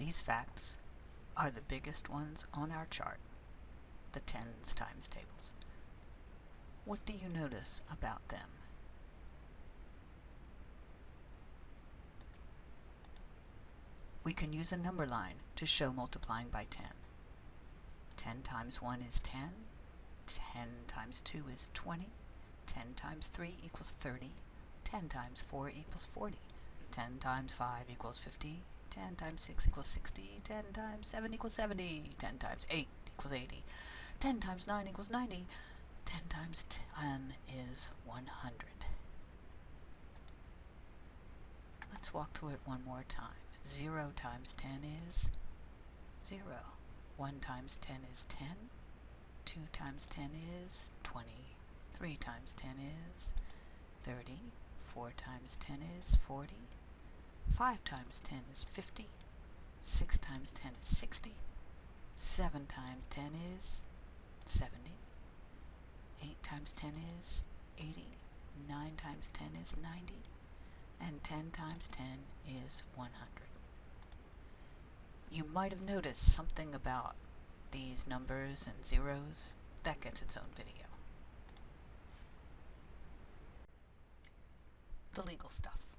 These facts are the biggest ones on our chart, the tens times tables. What do you notice about them? We can use a number line to show multiplying by 10. 10 times 1 is 10, 10 times 2 is 20, 10 times 3 equals 30, 10 times 4 equals 40, 10 times 5 equals 50, 10 times 6 equals 60, 10 times 7 equals 70, 10 times 8 equals 80, 10 times 9 equals 90, 10 times 10 is 100. Let's walk through it one more time. 0 times 10 is 0. 1 times 10 is 10. 2 times 10 is 20. 3 times 10 is 30. 4 times 10 is 40. 5 times 10 is 50. 6 times 10 is 60. 7 times 10 is 70. 8 times 10 is 80. 9 times 10 is 90. And 10 times 10 is 100. You might have noticed something about these numbers and zeros. That gets its own video. The legal stuff.